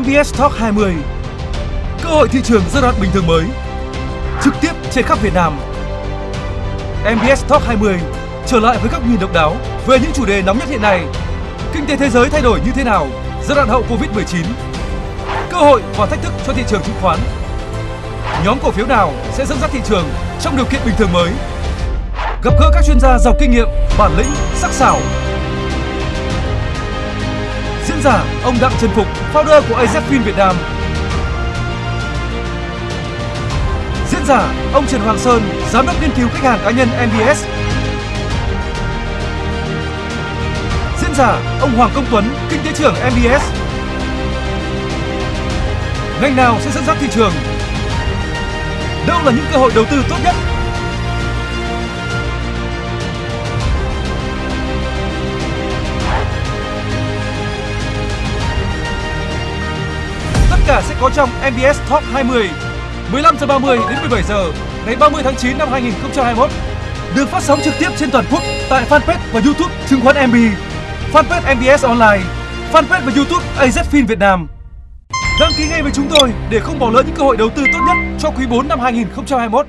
MBS Talk 20 Cơ hội thị trường giai đoạn bình thường mới. Trực tiếp trên khắp Việt Nam. MBS Talk 20 trở lại với góc nhìn độc đáo về những chủ đề nóng nhất hiện nay. Kinh tế thế giới thay đổi như thế nào? Giai đoạn hậu Covid-19 Cơ hội và thách thức cho thị trường chứng khoán. Nhóm cổ phiếu nào sẽ dẫn dắt thị trường trong điều kiện bình thường mới? Gặp gỡ các chuyên gia giàu kinh nghiệm, bản lĩnh, sắc sảo giả ông Đặng Trần Phục, founder của AZFIN Việt Nam Diễn giả ông Trần Hoàng Sơn, giám đốc nghiên cứu khách hàng cá nhân MBS Diễn giả ông Hoàng Công Tuấn, kinh tế trưởng MBS Ngành nào sẽ dẫn dắt thị trường? Đâu là những cơ hội đầu tư tốt nhất? Cả sẽ có trong MBS Top 20 15 giờ 30 đến 17 giờ ngày 30 tháng 9 năm 2021 được phát sóng trực tiếp trên toàn quốc tại fanpage và YouTube chứng khoán MB, fanpage MBS Online, fanpage và YouTube AZFIN Việt Nam. Đăng ký ngay với chúng tôi để không bỏ lỡ những cơ hội đầu tư tốt nhất cho quý 4 năm 2021.